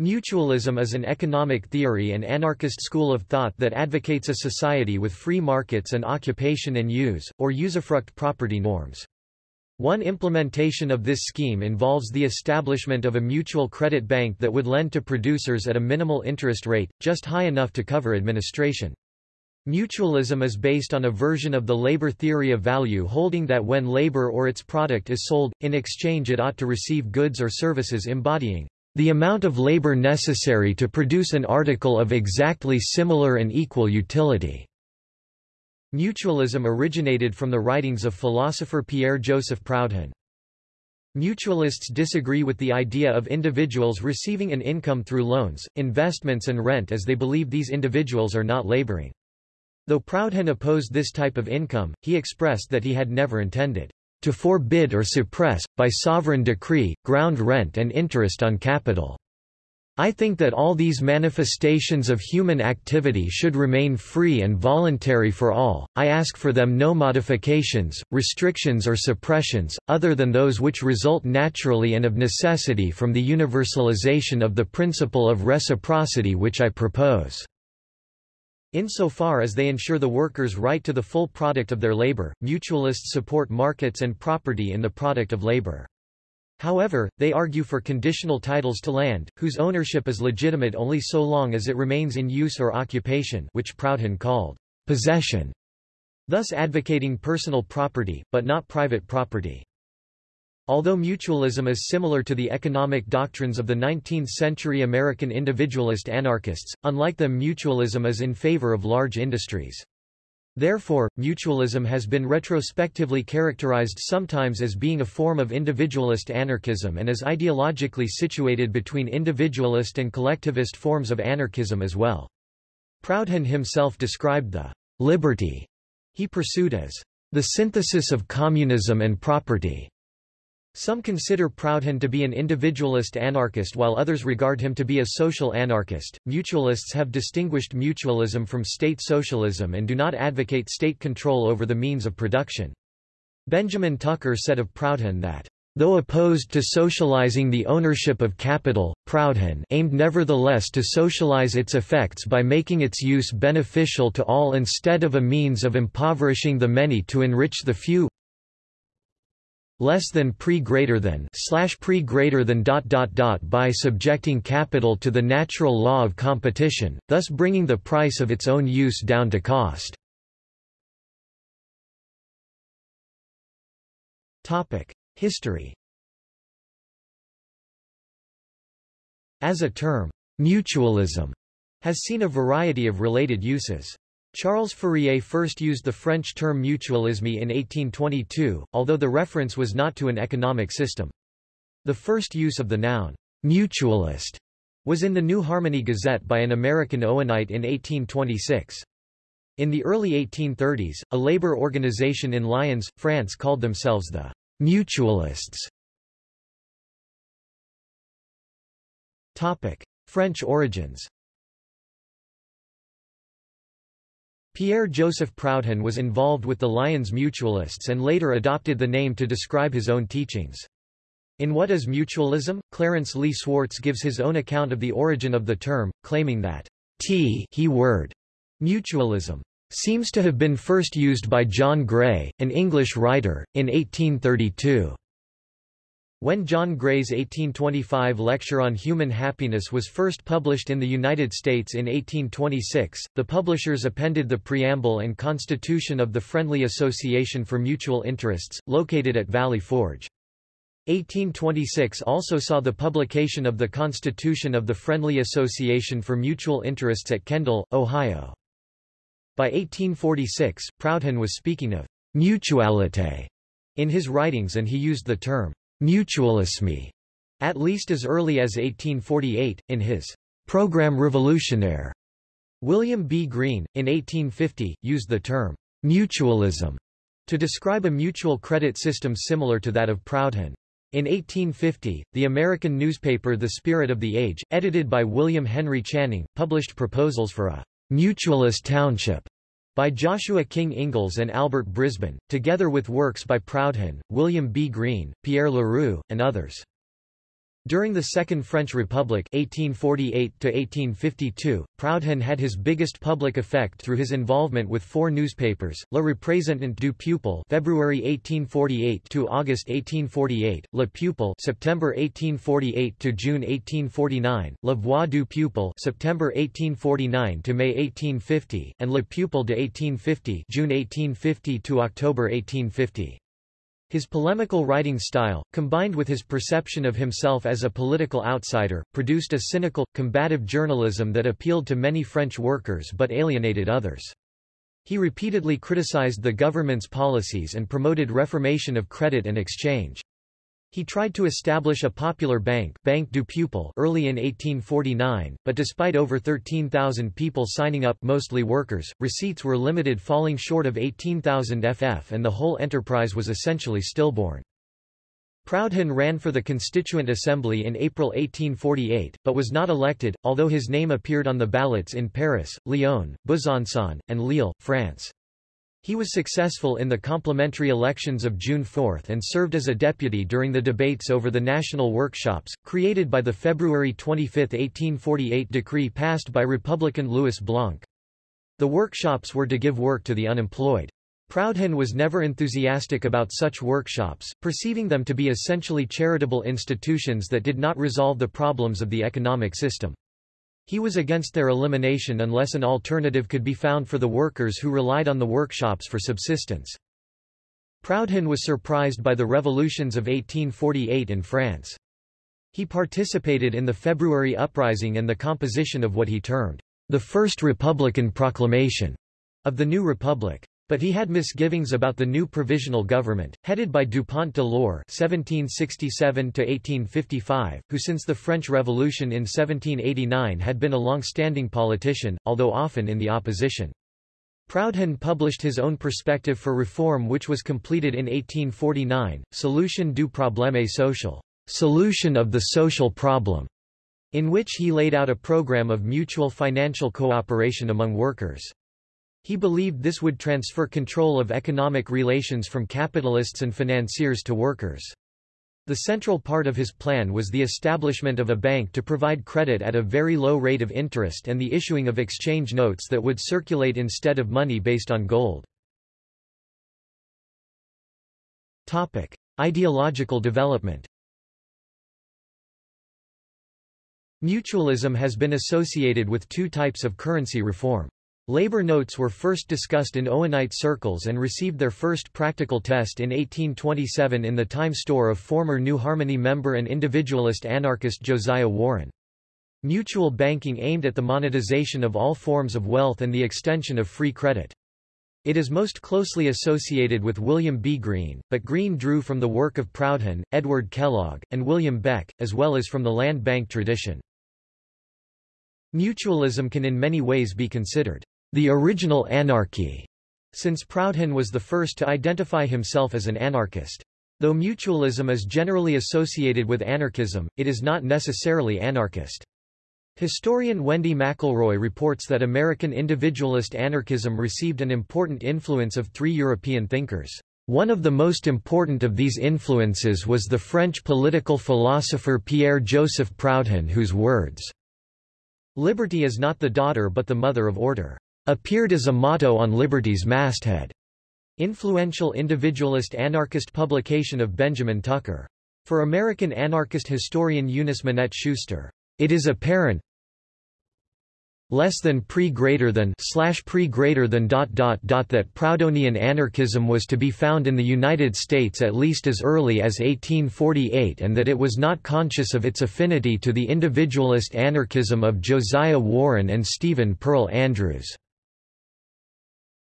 Mutualism is an economic theory and anarchist school of thought that advocates a society with free markets and occupation and use, or usufruct property norms. One implementation of this scheme involves the establishment of a mutual credit bank that would lend to producers at a minimal interest rate, just high enough to cover administration. Mutualism is based on a version of the labor theory of value holding that when labor or its product is sold, in exchange it ought to receive goods or services embodying the amount of labor necessary to produce an article of exactly similar and equal utility. Mutualism originated from the writings of philosopher Pierre-Joseph Proudhon. Mutualists disagree with the idea of individuals receiving an income through loans, investments and rent as they believe these individuals are not laboring. Though Proudhon opposed this type of income, he expressed that he had never intended to forbid or suppress, by sovereign decree, ground rent and interest on capital. I think that all these manifestations of human activity should remain free and voluntary for all, I ask for them no modifications, restrictions or suppressions, other than those which result naturally and of necessity from the universalization of the principle of reciprocity which I propose. Insofar as they ensure the workers' right to the full product of their labor, mutualists support markets and property in the product of labor. However, they argue for conditional titles to land, whose ownership is legitimate only so long as it remains in use or occupation which Proudhon called possession, thus advocating personal property, but not private property. Although mutualism is similar to the economic doctrines of the 19th-century American individualist anarchists, unlike them mutualism is in favor of large industries. Therefore, mutualism has been retrospectively characterized sometimes as being a form of individualist anarchism and is ideologically situated between individualist and collectivist forms of anarchism as well. Proudhon himself described the liberty he pursued as the synthesis of communism and property. Some consider Proudhon to be an individualist anarchist while others regard him to be a social anarchist. Mutualists have distinguished mutualism from state socialism and do not advocate state control over the means of production. Benjamin Tucker said of Proudhon that Though opposed to socializing the ownership of capital, Proudhon aimed nevertheless to socialize its effects by making its use beneficial to all instead of a means of impoverishing the many to enrich the few less than pre greater than slash pre greater than dot dot dot by subjecting capital to the natural law of competition, thus bringing the price of its own use down to cost. Topic: History. As a term, mutualism has seen a variety of related uses. Charles Fourier first used the French term mutualisme in 1822, although the reference was not to an economic system. The first use of the noun, mutualist, was in the New Harmony Gazette by an American Owenite in 1826. In the early 1830s, a labor organization in Lyons, France called themselves the Mutualists. Topic. French origins Pierre-Joseph Proudhon was involved with the Lyons Mutualists and later adopted the name to describe his own teachings. In What is Mutualism? Clarence Lee Swartz gives his own account of the origin of the term, claiming that T he word mutualism seems to have been first used by John Gray, an English writer, in 1832. When John Gray's 1825 lecture on human happiness was first published in the United States in 1826, the publishers appended the preamble and constitution of the Friendly Association for Mutual Interests, located at Valley Forge. 1826 also saw the publication of the Constitution of the Friendly Association for Mutual Interests at Kendall, Ohio. By 1846, Proudhon was speaking of mutualité in his writings and he used the term mutualisme, at least as early as 1848, in his Programme Révolutionnaire. William B. Greene, in 1850, used the term mutualism to describe a mutual credit system similar to that of Proudhon. In 1850, the American newspaper The Spirit of the Age, edited by William Henry Channing, published proposals for a mutualist township by Joshua King Ingalls and Albert Brisbane, together with works by Proudhon, William B. Greene, Pierre Leroux, and others. During the Second French Republic 1848 Proudhon had his biggest public effect through his involvement with four newspapers, Le Représentant du Peuple February 1848 to August 1848, Le Peuple September 1848 to June 1849, La Voix du Peuple September 1849 to May 1850, and Le Peuple de 1850 June 1850 to October 1850. His polemical writing style, combined with his perception of himself as a political outsider, produced a cynical, combative journalism that appealed to many French workers but alienated others. He repeatedly criticized the government's policies and promoted reformation of credit and exchange. He tried to establish a popular bank Banque du Peuple early in 1849, but despite over 13,000 people signing up mostly workers, receipts were limited falling short of 18,000 FF and the whole enterprise was essentially stillborn. Proudhon ran for the Constituent Assembly in April 1848, but was not elected, although his name appeared on the ballots in Paris, Lyon, Besançon, and Lille, France. He was successful in the complementary elections of June 4 and served as a deputy during the debates over the national workshops, created by the February 25, 1848 decree passed by Republican Louis Blanc. The workshops were to give work to the unemployed. Proudhon was never enthusiastic about such workshops, perceiving them to be essentially charitable institutions that did not resolve the problems of the economic system. He was against their elimination unless an alternative could be found for the workers who relied on the workshops for subsistence. Proudhon was surprised by the revolutions of 1848 in France. He participated in the February uprising and the composition of what he termed the First Republican Proclamation of the new republic. But he had misgivings about the new provisional government, headed by Dupont de l'Eure (1767–1855), who since the French Revolution in 1789 had been a long-standing politician, although often in the opposition. Proudhon published his own perspective for reform which was completed in 1849, Solution du problème social, solution of the social problem, in which he laid out a program of mutual financial cooperation among workers. He believed this would transfer control of economic relations from capitalists and financiers to workers. The central part of his plan was the establishment of a bank to provide credit at a very low rate of interest and the issuing of exchange notes that would circulate instead of money based on gold. Topic: Ideological development. Mutualism has been associated with two types of currency reform. Labor notes were first discussed in Owenite circles and received their first practical test in 1827 in the time store of former New Harmony member and individualist anarchist Josiah Warren. Mutual banking aimed at the monetization of all forms of wealth and the extension of free credit. It is most closely associated with William B. Greene, but Greene drew from the work of Proudhon, Edward Kellogg, and William Beck, as well as from the land bank tradition. Mutualism can in many ways be considered the original anarchy, since Proudhon was the first to identify himself as an anarchist. Though mutualism is generally associated with anarchism, it is not necessarily anarchist. Historian Wendy McElroy reports that American individualist anarchism received an important influence of three European thinkers. One of the most important of these influences was the French political philosopher Pierre-Joseph Proudhon whose words, Liberty is not the daughter but the mother of order appeared as a motto on Liberty's masthead. Influential individualist anarchist publication of Benjamin Tucker. For American anarchist historian Eunice Minette Schuster, it is apparent less than pre greater than slash pre greater than dot dot dot that Proudhonian anarchism was to be found in the United States at least as early as 1848 and that it was not conscious of its affinity to the individualist anarchism of Josiah Warren and Stephen Pearl Andrews.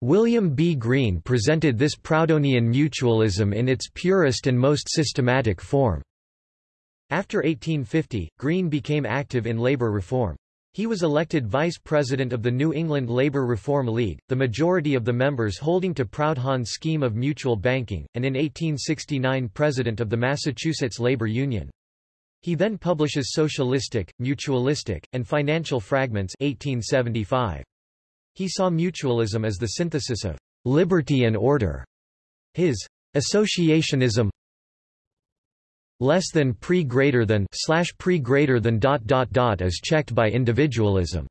William B. Greene presented this Proudhonian mutualism in its purest and most systematic form. After 1850, Greene became active in labor reform. He was elected vice president of the New England Labor Reform League, the majority of the members holding to Proudhon's scheme of mutual banking, and in 1869 president of the Massachusetts Labor Union. He then publishes Socialistic, Mutualistic, and Financial Fragments 1875. He saw mutualism as the synthesis of liberty and order. His associationism less than pre greater than slash pre greater than dot dot dot is checked by individualism.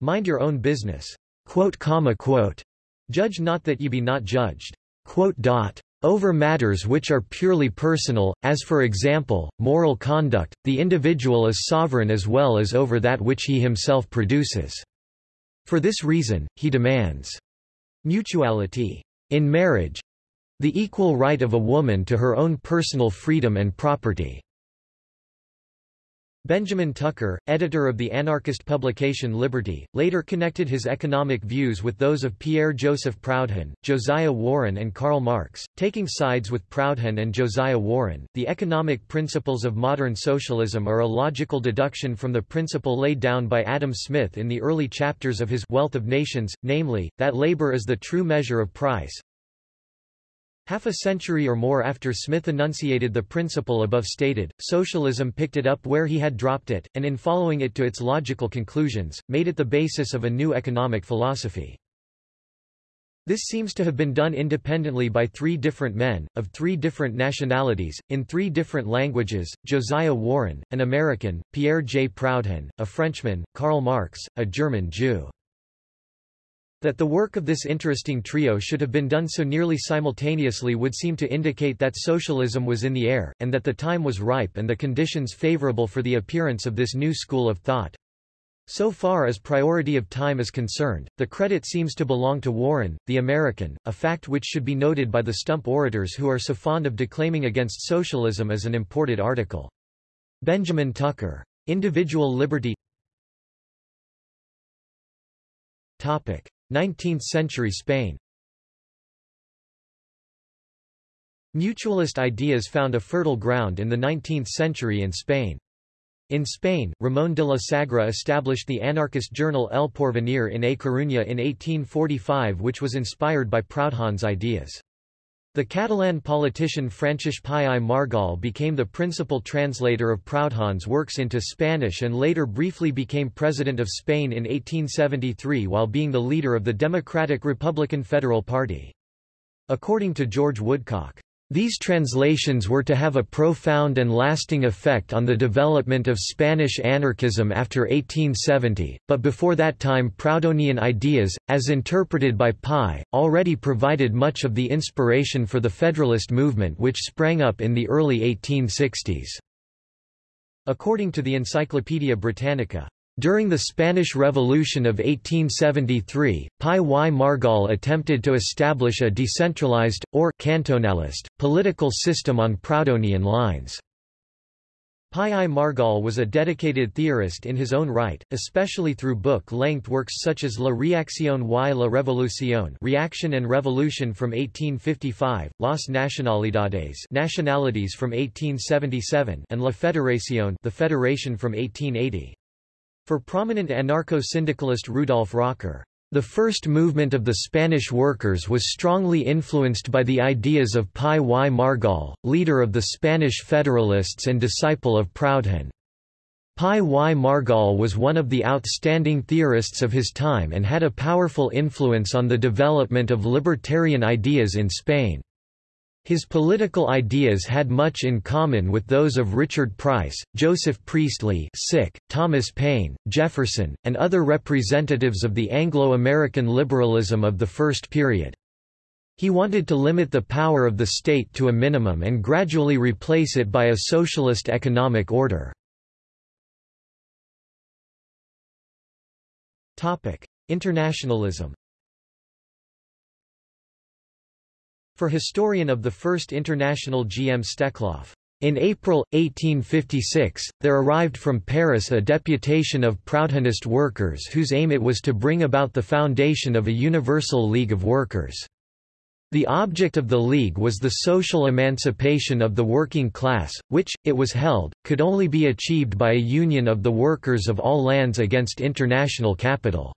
Mind your own business. Quote, comma, quote. Judge not that ye be not judged. Quote, dot. Over matters which are purely personal, as for example, moral conduct, the individual is sovereign as well as over that which he himself produces. For this reason, he demands mutuality in marriage, the equal right of a woman to her own personal freedom and property. Benjamin Tucker, editor of the anarchist publication Liberty, later connected his economic views with those of Pierre-Joseph Proudhon, Josiah Warren and Karl Marx, taking sides with Proudhon and Josiah Warren. The economic principles of modern socialism are a logical deduction from the principle laid down by Adam Smith in the early chapters of his Wealth of Nations, namely, that labor is the true measure of price, Half a century or more after Smith enunciated the principle above stated, socialism picked it up where he had dropped it, and in following it to its logical conclusions, made it the basis of a new economic philosophy. This seems to have been done independently by three different men, of three different nationalities, in three different languages, Josiah Warren, an American, Pierre J. Proudhon, a Frenchman, Karl Marx, a German Jew. That the work of this interesting trio should have been done so nearly simultaneously would seem to indicate that socialism was in the air, and that the time was ripe and the conditions favorable for the appearance of this new school of thought. So far as priority of time is concerned, the credit seems to belong to Warren, the American, a fact which should be noted by the stump orators who are so fond of declaiming against socialism as an imported article. Benjamin Tucker. Individual Liberty Topic. 19th-century Spain Mutualist ideas found a fertile ground in the 19th century in Spain. In Spain, Ramón de la Sagra established the anarchist journal El Porvenir in A Coruña in 1845 which was inspired by Proudhon's ideas. The Catalan politician Francesc i Margall became the principal translator of Proudhon's works into Spanish and later briefly became President of Spain in 1873 while being the leader of the Democratic Republican Federal Party. According to George Woodcock, these translations were to have a profound and lasting effect on the development of Spanish anarchism after 1870, but before that time Proudhonian ideas, as interpreted by Pi, already provided much of the inspiration for the Federalist movement which sprang up in the early 1860s. According to the Encyclopaedia Britannica, during the Spanish Revolution of 1873, Pi y Margall attempted to establish a decentralized, or cantonalist, political system on Proudhonian lines. Pi i Margall was a dedicated theorist in his own right, especially through book-length works such as La Reacción y la Revolución Reaction and Revolution from 1855, Las Nacionalidades Nationalities from 1877 and La Federación The Federation from 1880. For prominent anarcho-syndicalist Rudolf Rocker, the first movement of the Spanish workers was strongly influenced by the ideas of Pi y Margall, leader of the Spanish Federalists and disciple of Proudhon. Pi y Margall was one of the outstanding theorists of his time and had a powerful influence on the development of libertarian ideas in Spain. His political ideas had much in common with those of Richard Price, Joseph Priestley Sick, Thomas Paine, Jefferson, and other representatives of the Anglo-American liberalism of the first period. He wanted to limit the power of the state to a minimum and gradually replace it by a socialist economic order. Internationalism For historian of the First International G. M. Steklov. In April, 1856, there arrived from Paris a deputation of Proudhonist workers whose aim it was to bring about the foundation of a universal League of Workers. The object of the League was the social emancipation of the working class, which, it was held, could only be achieved by a union of the workers of all lands against international capital.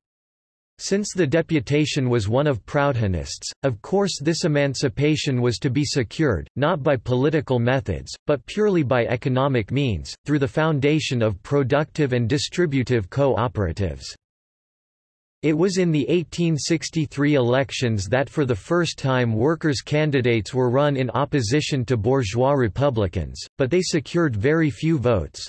Since the deputation was one of Proudhonists, of course this emancipation was to be secured, not by political methods, but purely by economic means, through the foundation of productive and distributive co-operatives. It was in the 1863 elections that for the first time workers' candidates were run in opposition to bourgeois Republicans, but they secured very few votes.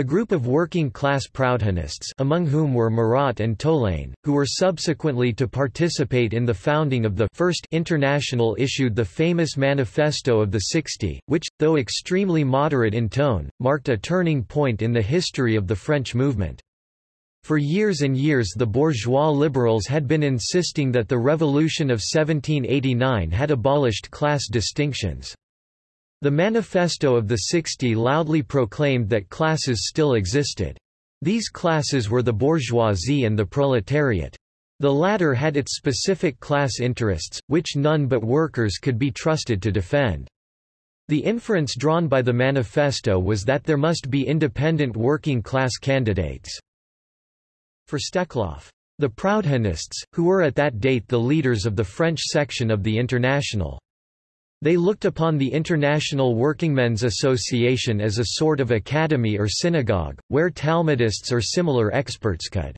A group of working-class Proudhonists among whom were Murat and Tolain, who were subsequently to participate in the founding of the First International issued the famous Manifesto of the Sixty, which, though extremely moderate in tone, marked a turning point in the history of the French movement. For years and years the bourgeois liberals had been insisting that the Revolution of 1789 had abolished class distinctions. The Manifesto of the Sixty loudly proclaimed that classes still existed. These classes were the bourgeoisie and the proletariat. The latter had its specific class interests, which none but workers could be trusted to defend. The inference drawn by the manifesto was that there must be independent working-class candidates. For Steklov, the Proudhonists, who were at that date the leaders of the French section of the International. They looked upon the International Workingmen's Association as a sort of academy or synagogue, where Talmudists or similar experts could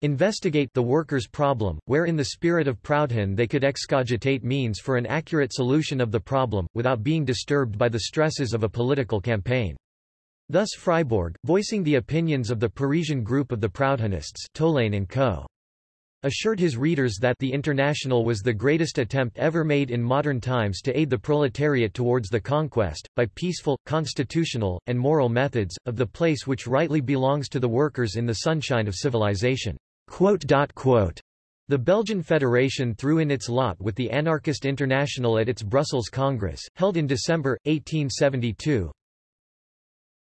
investigate the workers' problem, where in the spirit of Proudhon they could excogitate means for an accurate solution of the problem, without being disturbed by the stresses of a political campaign. Thus Fribourg, voicing the opinions of the Parisian group of the Proudhonists Tolain and Co assured his readers that the International was the greatest attempt ever made in modern times to aid the proletariat towards the conquest, by peaceful, constitutional, and moral methods, of the place which rightly belongs to the workers in the sunshine of civilization. The Belgian Federation threw in its lot with the Anarchist International at its Brussels Congress, held in December, 1872,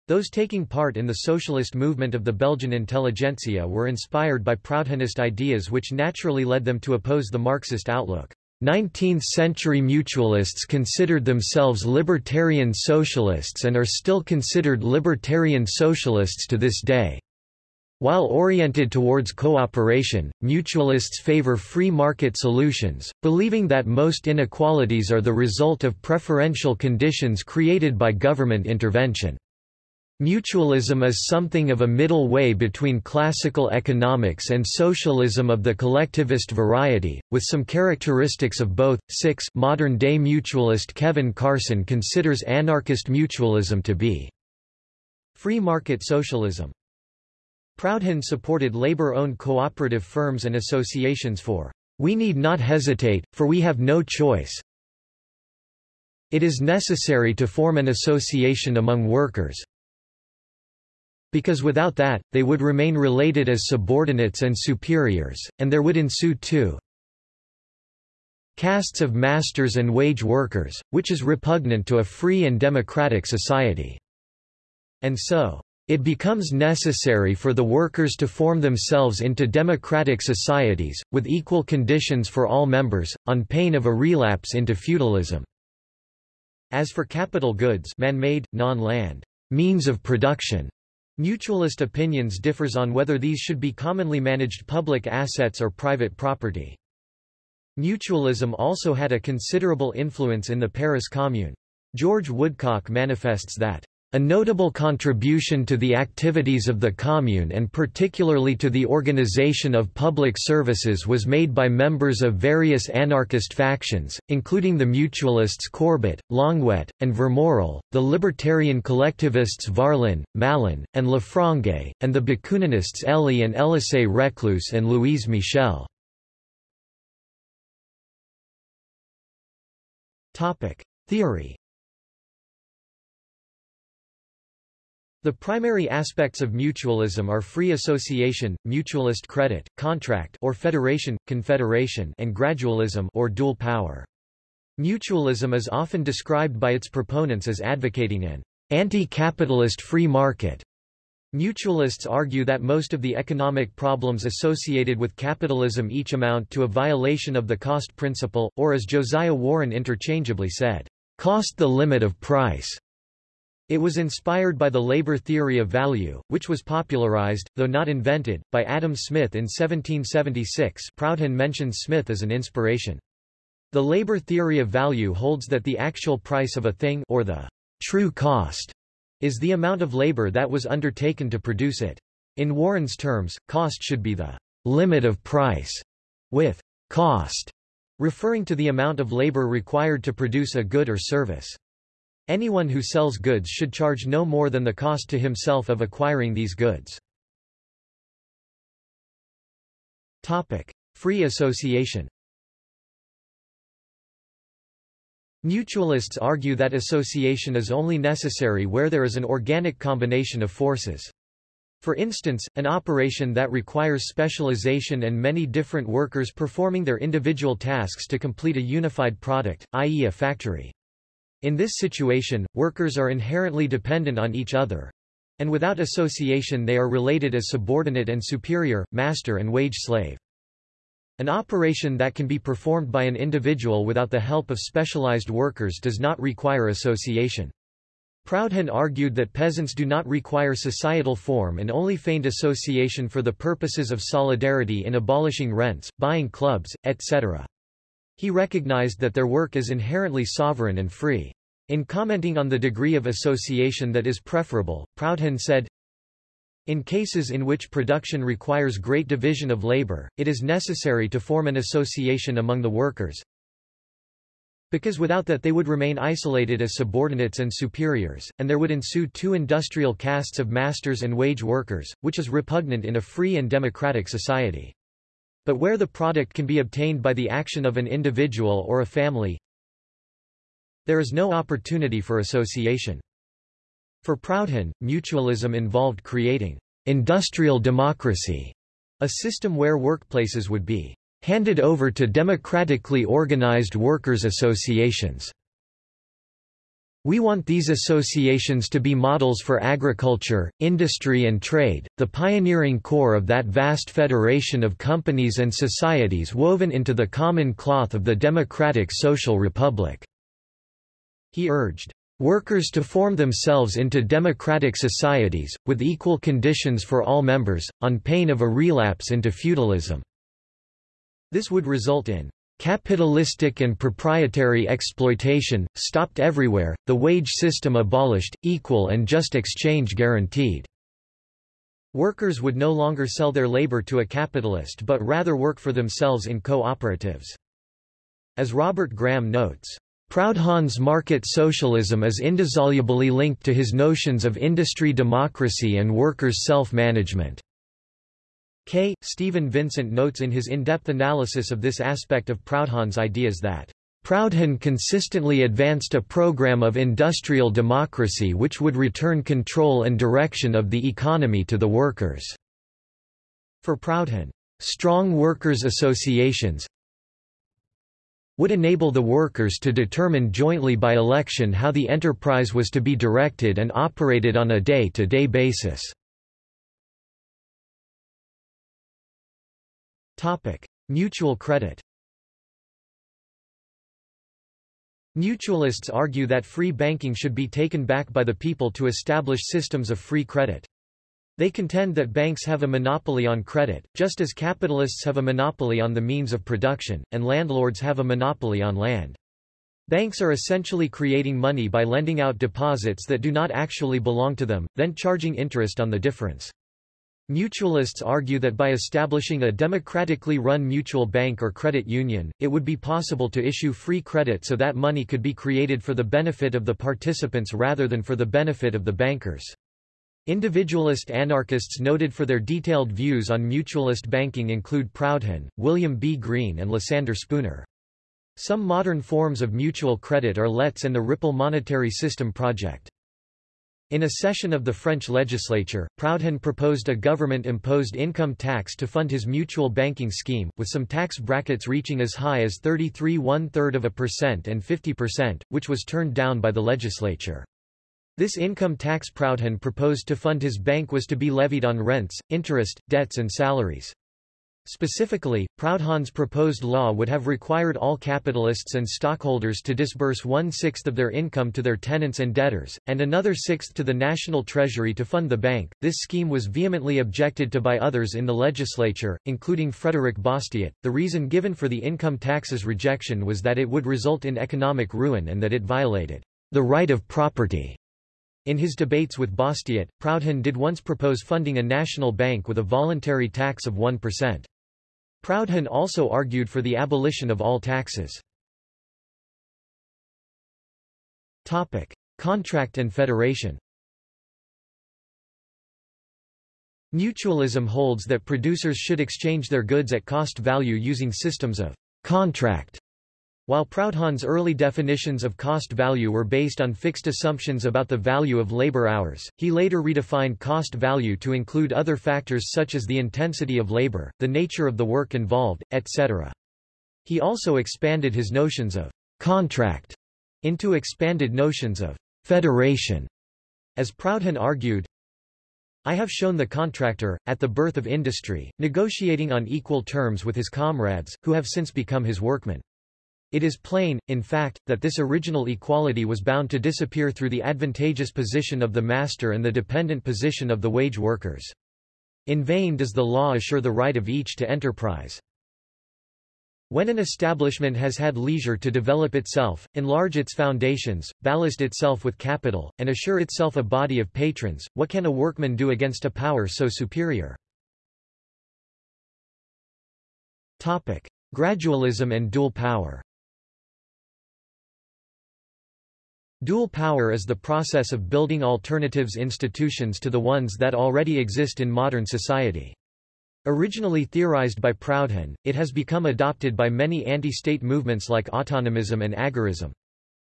those taking part in the socialist movement of the Belgian intelligentsia were inspired by Proudhonist ideas which naturally led them to oppose the Marxist outlook. 19th-century mutualists considered themselves libertarian socialists and are still considered libertarian socialists to this day. While oriented towards cooperation, mutualists favor free market solutions, believing that most inequalities are the result of preferential conditions created by government intervention. Mutualism is something of a middle way between classical economics and socialism of the collectivist variety, with some characteristics of both. 6 Modern-day mutualist Kevin Carson considers anarchist mutualism to be free market socialism. Proudhon supported labor-owned cooperative firms and associations for we need not hesitate, for we have no choice. It is necessary to form an association among workers, because without that, they would remain related as subordinates and superiors, and there would ensue two castes of masters and wage workers, which is repugnant to a free and democratic society. And so, it becomes necessary for the workers to form themselves into democratic societies, with equal conditions for all members, on pain of a relapse into feudalism. As for capital goods man-made, non-land means of production, Mutualist opinions differs on whether these should be commonly managed public assets or private property. Mutualism also had a considerable influence in the Paris Commune. George Woodcock manifests that a notable contribution to the activities of the Commune and particularly to the organization of public services was made by members of various anarchist factions, including the Mutualists Courbet, Longuet, and Vermorel, the Libertarian collectivists Varlin, Malon, and Lefrançais, and the Bakuninists Elie and Elisée Reclus and Louise Michel. Theory The primary aspects of mutualism are free association, mutualist credit, contract or federation, confederation and gradualism or dual power. Mutualism is often described by its proponents as advocating an anti-capitalist free market. Mutualists argue that most of the economic problems associated with capitalism each amount to a violation of the cost principle, or as Josiah Warren interchangeably said, cost the limit of price. It was inspired by the labor theory of value, which was popularized, though not invented, by Adam Smith in 1776 Proudhon mentions Smith as an inspiration. The labor theory of value holds that the actual price of a thing or the true cost is the amount of labor that was undertaken to produce it. In Warren's terms, cost should be the limit of price, with cost referring to the amount of labor required to produce a good or service. Anyone who sells goods should charge no more than the cost to himself of acquiring these goods. Topic: Free association. Mutualists argue that association is only necessary where there is an organic combination of forces. For instance, an operation that requires specialization and many different workers performing their individual tasks to complete a unified product, i.e. a factory. In this situation, workers are inherently dependent on each other, and without association they are related as subordinate and superior, master and wage-slave. An operation that can be performed by an individual without the help of specialized workers does not require association. Proudhon argued that peasants do not require societal form and only feigned association for the purposes of solidarity in abolishing rents, buying clubs, etc. He recognized that their work is inherently sovereign and free. In commenting on the degree of association that is preferable, Proudhon said, in cases in which production requires great division of labor, it is necessary to form an association among the workers, because without that they would remain isolated as subordinates and superiors, and there would ensue two industrial castes of masters and wage workers, which is repugnant in a free and democratic society. But where the product can be obtained by the action of an individual or a family, there is no opportunity for association. For Proudhon, mutualism involved creating industrial democracy, a system where workplaces would be handed over to democratically organized workers' associations. We want these associations to be models for agriculture, industry and trade, the pioneering core of that vast federation of companies and societies woven into the common cloth of the democratic social republic." He urged, "...workers to form themselves into democratic societies, with equal conditions for all members, on pain of a relapse into feudalism." This would result in capitalistic and proprietary exploitation, stopped everywhere, the wage system abolished, equal and just exchange guaranteed. Workers would no longer sell their labor to a capitalist but rather work for themselves in co-operatives. As Robert Graham notes, Proudhon's market socialism is indissolubly linked to his notions of industry democracy and workers' self-management. K. Stephen Vincent notes in his in-depth analysis of this aspect of Proudhon's ideas that Proudhon consistently advanced a program of industrial democracy which would return control and direction of the economy to the workers. For Proudhon, strong workers' associations would enable the workers to determine jointly by election how the enterprise was to be directed and operated on a day-to-day -day basis. Topic: Mutual credit. Mutualists argue that free banking should be taken back by the people to establish systems of free credit. They contend that banks have a monopoly on credit, just as capitalists have a monopoly on the means of production, and landlords have a monopoly on land. Banks are essentially creating money by lending out deposits that do not actually belong to them, then charging interest on the difference. Mutualists argue that by establishing a democratically run mutual bank or credit union, it would be possible to issue free credit so that money could be created for the benefit of the participants rather than for the benefit of the bankers. Individualist anarchists noted for their detailed views on mutualist banking include Proudhon, William B. Greene and Lysander Spooner. Some modern forms of mutual credit are LETS and the Ripple Monetary System Project. In a session of the French legislature, Proudhon proposed a government-imposed income tax to fund his mutual banking scheme, with some tax brackets reaching as high as 33 one-third of a percent and 50%, which was turned down by the legislature. This income tax Proudhon proposed to fund his bank was to be levied on rents, interest, debts and salaries. Specifically, Proudhon's proposed law would have required all capitalists and stockholders to disburse one-sixth of their income to their tenants and debtors, and another sixth to the national treasury to fund the bank. This scheme was vehemently objected to by others in the legislature, including Frederick Bastiat. The reason given for the income tax's rejection was that it would result in economic ruin and that it violated the right of property. In his debates with Bastiat, Proudhon did once propose funding a national bank with a voluntary tax of 1%. Proudhon also argued for the abolition of all taxes. Topic: Contract and federation. Mutualism holds that producers should exchange their goods at cost value using systems of contract while Proudhon's early definitions of cost value were based on fixed assumptions about the value of labor hours, he later redefined cost value to include other factors such as the intensity of labor, the nature of the work involved, etc. He also expanded his notions of contract into expanded notions of federation. As Proudhon argued, I have shown the contractor, at the birth of industry, negotiating on equal terms with his comrades, who have since become his workmen. It is plain, in fact, that this original equality was bound to disappear through the advantageous position of the master and the dependent position of the wage workers. In vain does the law assure the right of each to enterprise. When an establishment has had leisure to develop itself, enlarge its foundations, ballast itself with capital, and assure itself a body of patrons, what can a workman do against a power so superior? Topic. Gradualism and dual power Dual power is the process of building alternatives institutions to the ones that already exist in modern society. Originally theorized by Proudhon, it has become adopted by many anti-state movements like autonomism and agorism.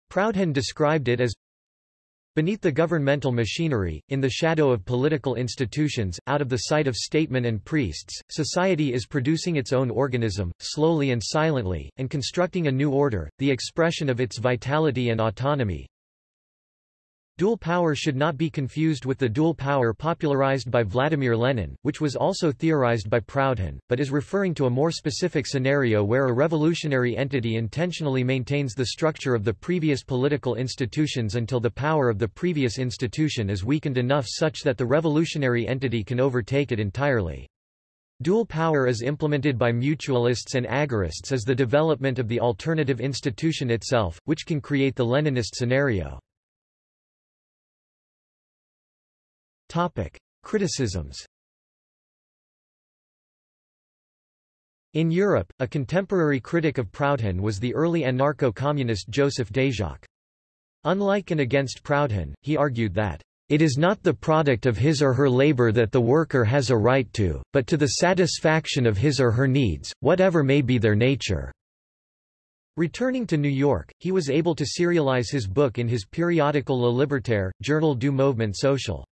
Proudhon described it as Beneath the governmental machinery, in the shadow of political institutions, out of the sight of statesmen and priests, society is producing its own organism, slowly and silently, and constructing a new order, the expression of its vitality and autonomy. Dual power should not be confused with the dual power popularized by Vladimir Lenin, which was also theorized by Proudhon, but is referring to a more specific scenario where a revolutionary entity intentionally maintains the structure of the previous political institutions until the power of the previous institution is weakened enough such that the revolutionary entity can overtake it entirely. Dual power as implemented by mutualists and agorists is the development of the alternative institution itself, which can create the Leninist scenario. Topic. Criticisms In Europe, a contemporary critic of Proudhon was the early anarcho-communist Joseph Déjacque. Unlike and against Proudhon, he argued that it is not the product of his or her labor that the worker has a right to, but to the satisfaction of his or her needs, whatever may be their nature. Returning to New York, he was able to serialize his book in his periodical Le Libertaire, Journal du Mouvement Social.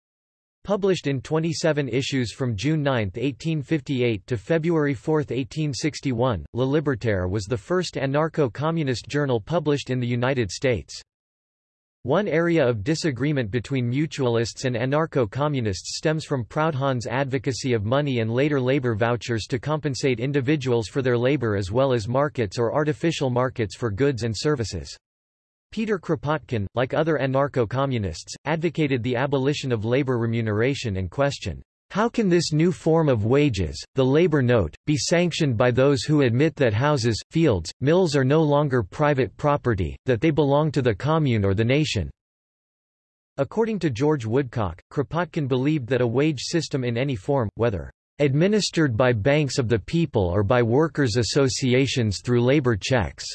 Published in 27 issues from June 9, 1858 to February 4, 1861, Le Libertaire was the first anarcho-communist journal published in the United States. One area of disagreement between mutualists and anarcho-communists stems from Proudhon's advocacy of money and later labor vouchers to compensate individuals for their labor as well as markets or artificial markets for goods and services. Peter Kropotkin, like other anarcho-communists, advocated the abolition of labor remuneration and questioned, how can this new form of wages, the labor note, be sanctioned by those who admit that houses, fields, mills are no longer private property, that they belong to the commune or the nation? According to George Woodcock, Kropotkin believed that a wage system in any form, whether administered by banks of the people or by workers' associations through labor checks,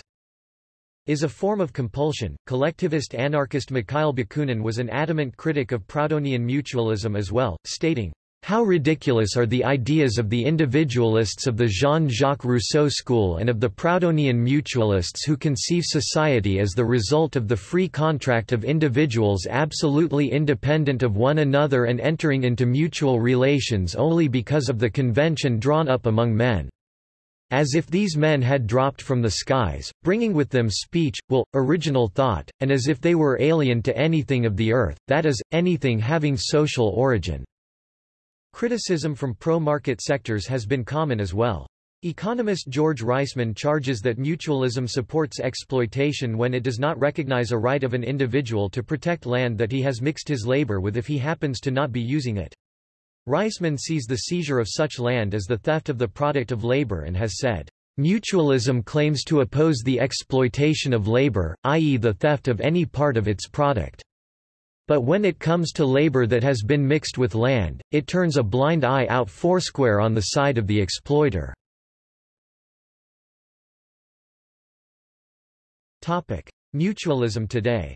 is a form of compulsion. Collectivist anarchist Mikhail Bakunin was an adamant critic of Proudhonian mutualism as well, stating, how ridiculous are the ideas of the individualists of the Jean-Jacques Rousseau school and of the Proudhonian mutualists who conceive society as the result of the free contract of individuals absolutely independent of one another and entering into mutual relations only because of the convention drawn up among men. As if these men had dropped from the skies, bringing with them speech, will, original thought, and as if they were alien to anything of the earth, that is, anything having social origin. Criticism from pro-market sectors has been common as well. Economist George Reisman charges that mutualism supports exploitation when it does not recognize a right of an individual to protect land that he has mixed his labor with if he happens to not be using it. Reisman sees the seizure of such land as the theft of the product of labor and has said, Mutualism claims to oppose the exploitation of labor, i.e. the theft of any part of its product. But when it comes to labor that has been mixed with land, it turns a blind eye out foursquare on the side of the exploiter. Mutualism today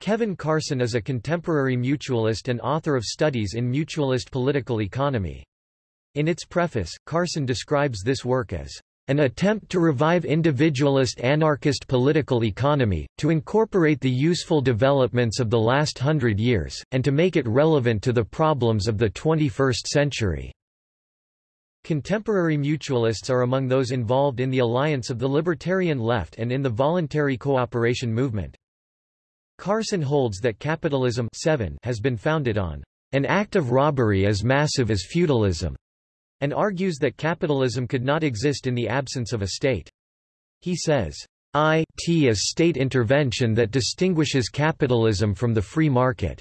Kevin Carson is a contemporary mutualist and author of studies in mutualist political economy. In its preface, Carson describes this work as an attempt to revive individualist anarchist political economy, to incorporate the useful developments of the last hundred years, and to make it relevant to the problems of the 21st century. Contemporary mutualists are among those involved in the alliance of the libertarian left and in the voluntary cooperation movement. Carson holds that capitalism 7 has been founded on an act of robbery as massive as feudalism, and argues that capitalism could not exist in the absence of a state. He says, IT is state intervention that distinguishes capitalism from the free market.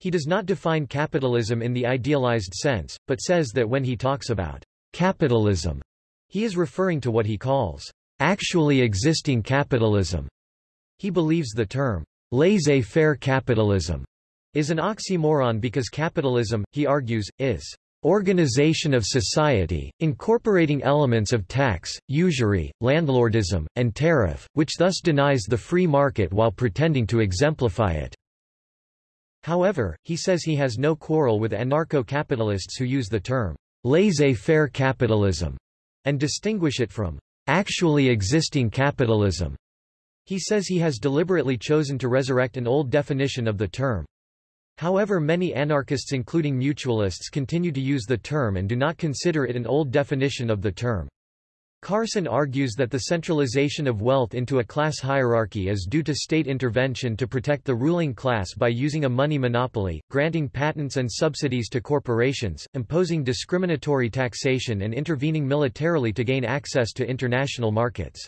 He does not define capitalism in the idealized sense, but says that when he talks about capitalism, he is referring to what he calls actually existing capitalism. He believes the term laissez-faire capitalism is an oxymoron because capitalism, he argues, is organization of society, incorporating elements of tax, usury, landlordism, and tariff, which thus denies the free market while pretending to exemplify it. However, he says he has no quarrel with anarcho-capitalists who use the term laissez-faire capitalism and distinguish it from actually existing capitalism. He says he has deliberately chosen to resurrect an old definition of the term. However many anarchists including mutualists continue to use the term and do not consider it an old definition of the term. Carson argues that the centralization of wealth into a class hierarchy is due to state intervention to protect the ruling class by using a money monopoly, granting patents and subsidies to corporations, imposing discriminatory taxation and intervening militarily to gain access to international markets.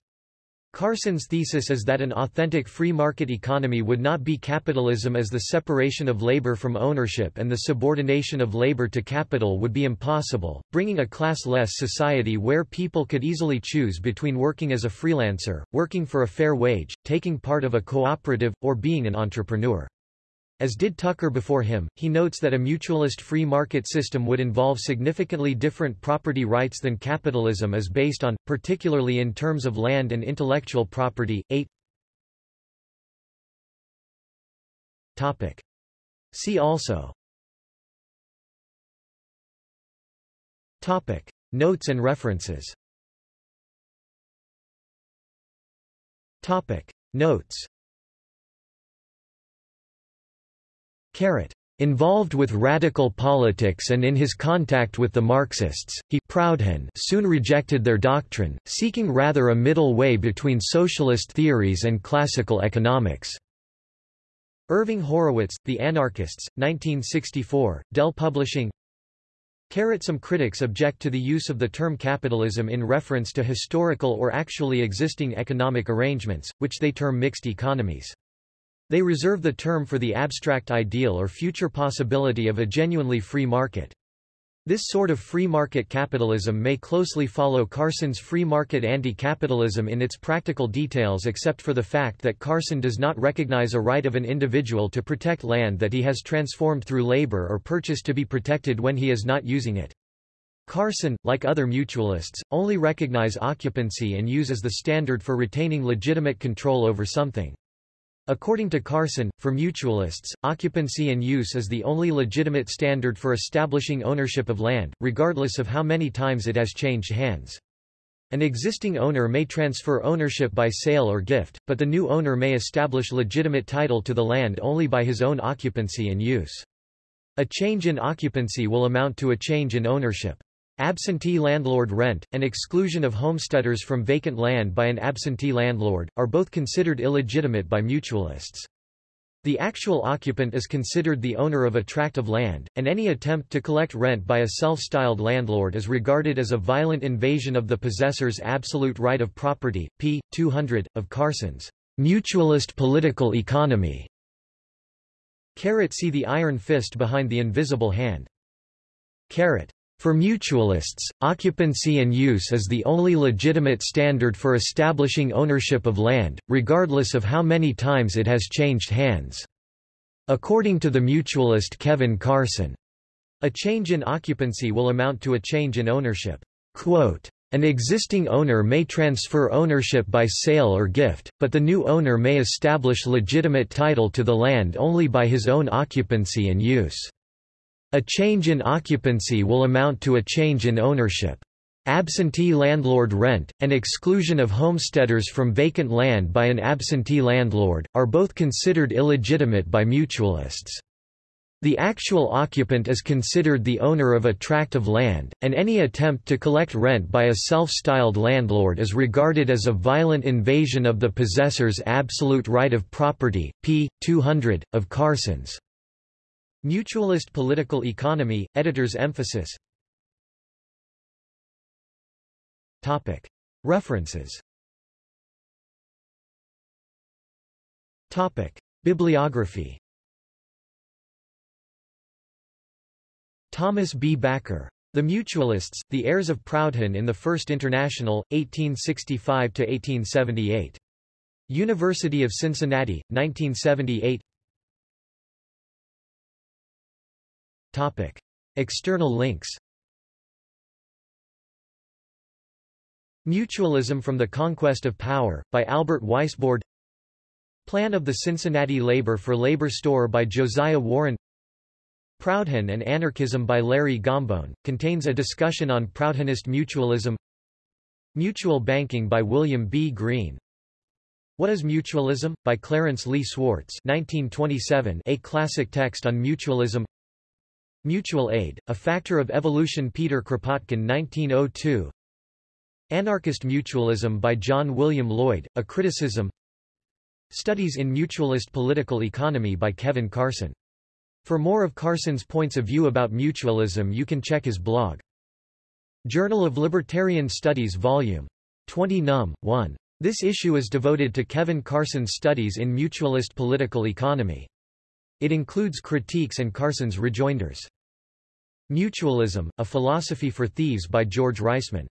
Carson's thesis is that an authentic free market economy would not be capitalism as the separation of labor from ownership and the subordination of labor to capital would be impossible, bringing a class-less society where people could easily choose between working as a freelancer, working for a fair wage, taking part of a cooperative, or being an entrepreneur. As did Tucker before him, he notes that a mutualist free market system would involve significantly different property rights than capitalism is based on, particularly in terms of land and intellectual property. 8 Topic. See also Topic. Notes and references Topic. Notes Carrot. Involved with radical politics and in his contact with the Marxists, he Proudhon soon rejected their doctrine, seeking rather a middle way between socialist theories and classical economics. Irving Horowitz, The Anarchists, 1964, Dell Publishing Carrot Some critics object to the use of the term capitalism in reference to historical or actually existing economic arrangements, which they term mixed economies. They reserve the term for the abstract ideal or future possibility of a genuinely free market. This sort of free market capitalism may closely follow Carson's free market anti-capitalism in its practical details except for the fact that Carson does not recognize a right of an individual to protect land that he has transformed through labor or purchased to be protected when he is not using it. Carson, like other mutualists, only recognize occupancy and use as the standard for retaining legitimate control over something. According to Carson, for mutualists, occupancy and use is the only legitimate standard for establishing ownership of land, regardless of how many times it has changed hands. An existing owner may transfer ownership by sale or gift, but the new owner may establish legitimate title to the land only by his own occupancy and use. A change in occupancy will amount to a change in ownership. Absentee landlord rent, and exclusion of homesteaders from vacant land by an absentee landlord, are both considered illegitimate by mutualists. The actual occupant is considered the owner of a tract of land, and any attempt to collect rent by a self-styled landlord is regarded as a violent invasion of the possessor's absolute right of property. p. 200, of Carson's Mutualist Political Economy. Carrot see the iron fist behind the invisible hand. Carrot For mutualists, occupancy and use is the only legitimate standard for establishing ownership of land, regardless of how many times it has changed hands. According to the mutualist Kevin Carson, a change in occupancy will amount to a change in ownership. Quote, an existing owner may transfer ownership by sale or gift, but the new owner may establish legitimate title to the land only by his own occupancy and use. A change in occupancy will amount to a change in ownership. Absentee landlord rent, and exclusion of homesteaders from vacant land by an absentee landlord, are both considered illegitimate by mutualists. The actual occupant is considered the owner of a tract of land, and any attempt to collect rent by a self-styled landlord is regarded as a violent invasion of the possessor's absolute right of property. p. 200, of Carson's Mutualist Political Economy, editor's emphasis Topic. References Topic. Bibliography Thomas B. Backer. The Mutualists, The Heirs of Proudhon in the First International, 1865–1878. University of Cincinnati, 1978 Topic. External links Mutualism from the Conquest of Power, by Albert Weisbord Plan of the Cincinnati Labor for Labor Store by Josiah Warren Proudhon and Anarchism by Larry Gambone, contains a discussion on Proudhonist mutualism Mutual Banking by William B. Greene What is Mutualism? by Clarence Lee Swartz 1927, a classic text on mutualism Mutual aid, a factor of evolution Peter Kropotkin 1902 Anarchist Mutualism by John William Lloyd, a criticism Studies in Mutualist Political Economy by Kevin Carson. For more of Carson's points of view about mutualism you can check his blog. Journal of Libertarian Studies Vol. 20 Num. 1. This issue is devoted to Kevin Carson's studies in mutualist political economy. It includes critiques and Carson's rejoinders. Mutualism, A Philosophy for Thieves by George Reisman